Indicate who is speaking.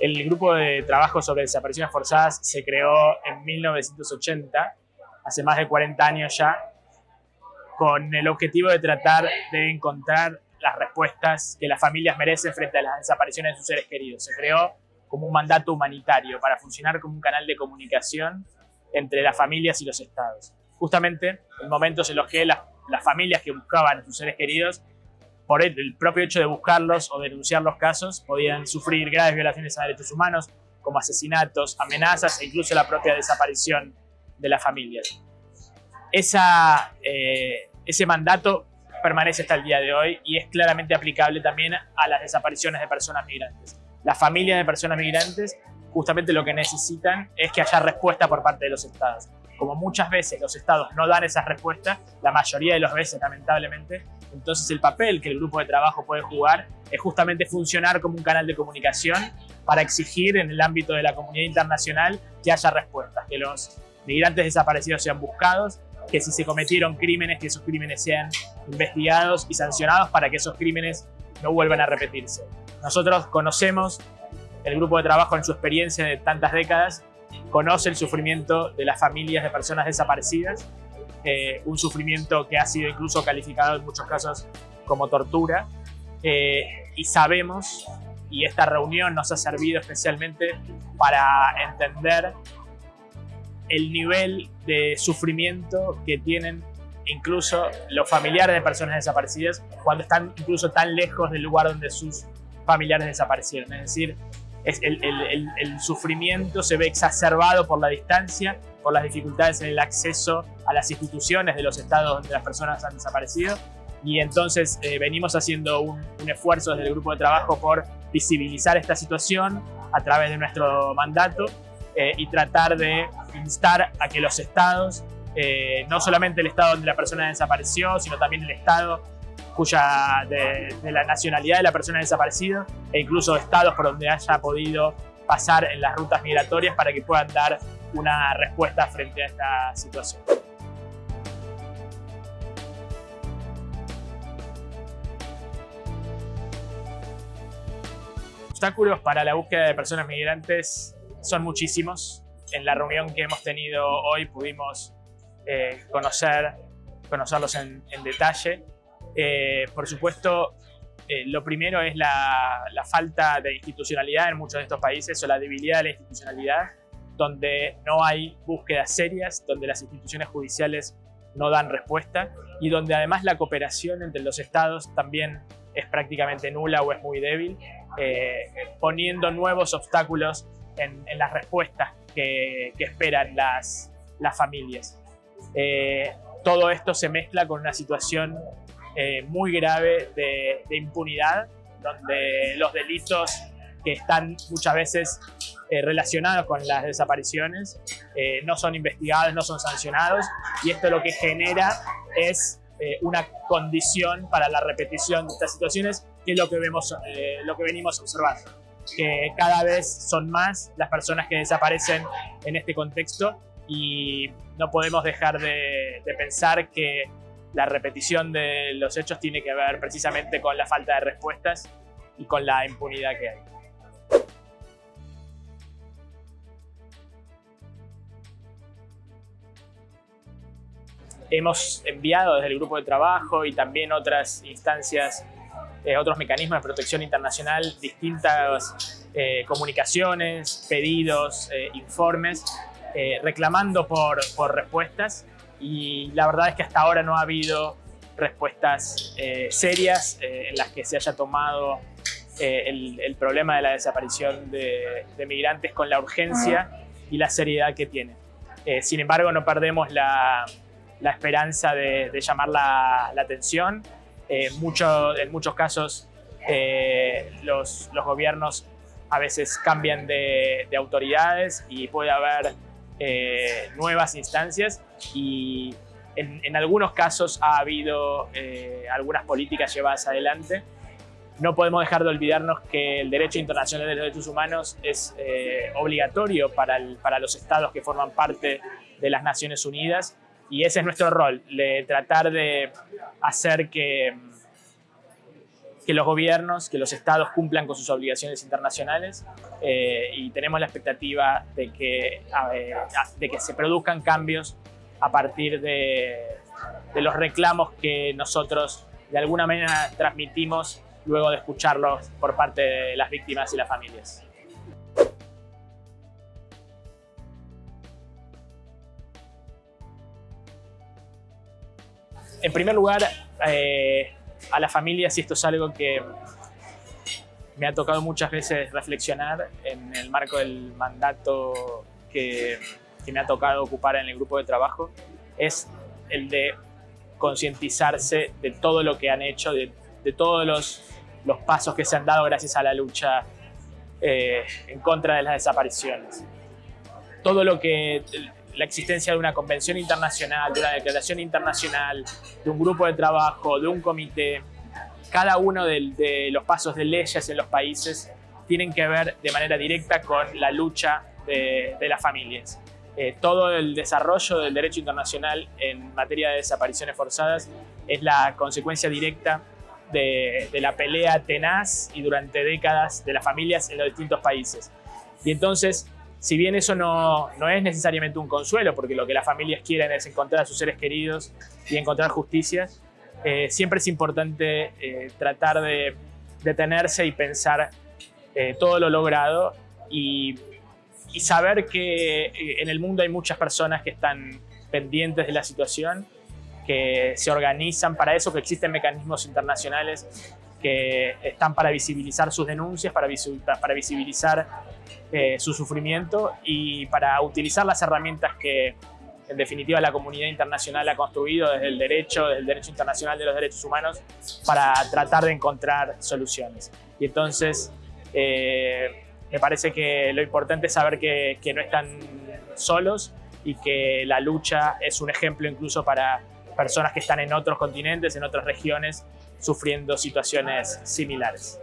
Speaker 1: El grupo de trabajo sobre desapariciones forzadas se creó en 1980, hace más de 40 años ya, con el objetivo de tratar de encontrar las respuestas que las familias merecen frente a las desapariciones de sus seres queridos. Se creó como un mandato humanitario para funcionar como un canal de comunicación entre las familias y los estados. Justamente en momentos en los que las, las familias que buscaban a sus seres queridos por el propio hecho de buscarlos o denunciar los casos, podían sufrir graves violaciones a derechos humanos, como asesinatos, amenazas e incluso la propia desaparición de las familias. Esa, eh, ese mandato permanece hasta el día de hoy y es claramente aplicable también a las desapariciones de personas migrantes. Las familias de personas migrantes justamente lo que necesitan es que haya respuesta por parte de los estados. Como muchas veces los estados no dan esas respuestas, la mayoría de las veces lamentablemente, entonces el papel que el grupo de trabajo puede jugar es justamente funcionar como un canal de comunicación para exigir en el ámbito de la comunidad internacional que haya respuestas, que los migrantes desaparecidos sean buscados, que si se cometieron crímenes, que esos crímenes sean investigados y sancionados para que esos crímenes no vuelvan a repetirse. Nosotros conocemos el grupo de trabajo en su experiencia de tantas décadas, conoce el sufrimiento de las familias de personas desaparecidas eh, un sufrimiento que ha sido incluso calificado en muchos casos como tortura. Eh, y sabemos, y esta reunión nos ha servido especialmente para entender el nivel de sufrimiento que tienen incluso los familiares de personas desaparecidas cuando están incluso tan lejos del lugar donde sus familiares desaparecieron. Es decir, es el, el, sufrimiento se ve exacerbado por la distancia, por las dificultades en el acceso a las instituciones de los estados donde las personas han desaparecido. Y entonces eh, venimos haciendo un, esfuerzo desde el grupo de trabajo por visibilizar esta situación a través de nuestro mandato eh, y tratar de instar a que los estados, eh, no solamente el estado donde la persona desapareció, sino también el estado cuya de, la nacionalidad de la persona desaparecida e incluso estados por donde haya podido pasar en las rutas migratorias para que puedan dar una respuesta frente a esta situación. Obstáculos para la búsqueda de personas migrantes son muchísimos. En la reunión que hemos tenido hoy pudimos eh, conocer, conocerlos en detalle. Eh, por supuesto, eh, lo primero es la, falta de institucionalidad en muchos de estos países o la debilidad de la institucionalidad, donde no hay búsquedas serias, donde las instituciones judiciales no dan respuesta y donde además la cooperación entre los estados también es prácticamente nula o es muy débil, eh, poniendo nuevos obstáculos en, las respuestas que, esperan las, las familias. todo esto se mezcla con una situación eh, muy grave de, impunidad, donde los delitos que están muchas veces eh, relacionados con las desapariciones eh, no son investigados, no son sancionados y esto lo que genera es una condición para la repetición de estas situaciones que es lo que, vemos, lo que venimos observando que cada vez son más las personas que desaparecen en este contexto y no podemos dejar de, de pensar que la repetición de los hechos tiene que ver precisamente con la falta de respuestas y con la impunidad que hay. Hemos enviado desde el grupo de trabajo y también otras instancias, eh, otros mecanismos de protección internacional, distintas eh, comunicaciones, pedidos, eh, informes, reclamando por, por respuestas y la verdad es que hasta ahora no ha habido respuestas eh, serias eh, en las que se haya tomado eh, el, problema de la desaparición de, migrantes con la urgencia y la seriedad que tiene. sin embargo, no perdemos la, esperanza de, llamar la, atención. Mucho, en muchos casos los, los, gobiernos a veces cambian de, de autoridades y puede haber eh, nuevas instancias y en, algunos casos ha habido eh, algunas políticas llevadas adelante. No podemos dejar de olvidarnos que el derecho internacional de los derechos humanos es eh, obligatorio para, para los estados que forman parte de las Naciones Unidas y ese es nuestro rol, de tratar de hacer que que los gobiernos, que los estados cumplan con sus obligaciones internacionales eh, y tenemos la expectativa de que, de que se produzcan cambios a partir de, de los reclamos que nosotros de alguna manera transmitimos luego de escucharlos por parte de las víctimas y las familias. En primer lugar, eh, a las familias, y esto es algo que me ha tocado muchas veces reflexionar en el marco del mandato que, me ha tocado ocupar en el grupo de trabajo, es el de concientizarse de todo lo que han hecho, de, todos los, los, pasos que se han dado gracias a la lucha eh, en contra de las desapariciones. Todo lo que la existencia de una convención internacional, de una declaración internacional, de un grupo de trabajo, de un comité, cada uno de, los pasos de leyes en los países tienen que ver de manera directa con la lucha de, de las familias. Eh, todo el desarrollo del derecho internacional en materia de desapariciones forzadas es la consecuencia directa de, la pelea tenaz y durante décadas de las familias en los distintos países. Y entonces, si bien eso no, no es necesariamente un consuelo, porque lo que las familias quieren es encontrar a sus seres queridos y encontrar justicia, eh, siempre es importante eh, tratar de detenerse y pensar todo lo logrado y saber que eh, en el mundo hay muchas personas que están pendientes de la situación, que se organizan para eso, que existen mecanismos internacionales que están para visibilizar sus denuncias, para, visibilizar eh, su sufrimiento y para utilizar las herramientas que en definitiva la comunidad internacional ha construido desde el derecho, desde el derecho internacional de los derechos humanos para tratar de encontrar soluciones. Y entonces eh, me parece que lo importante es saber que, no están solos y que la lucha es un ejemplo incluso para personas que están en otros continentes, en otras regiones, sufriendo situaciones similares.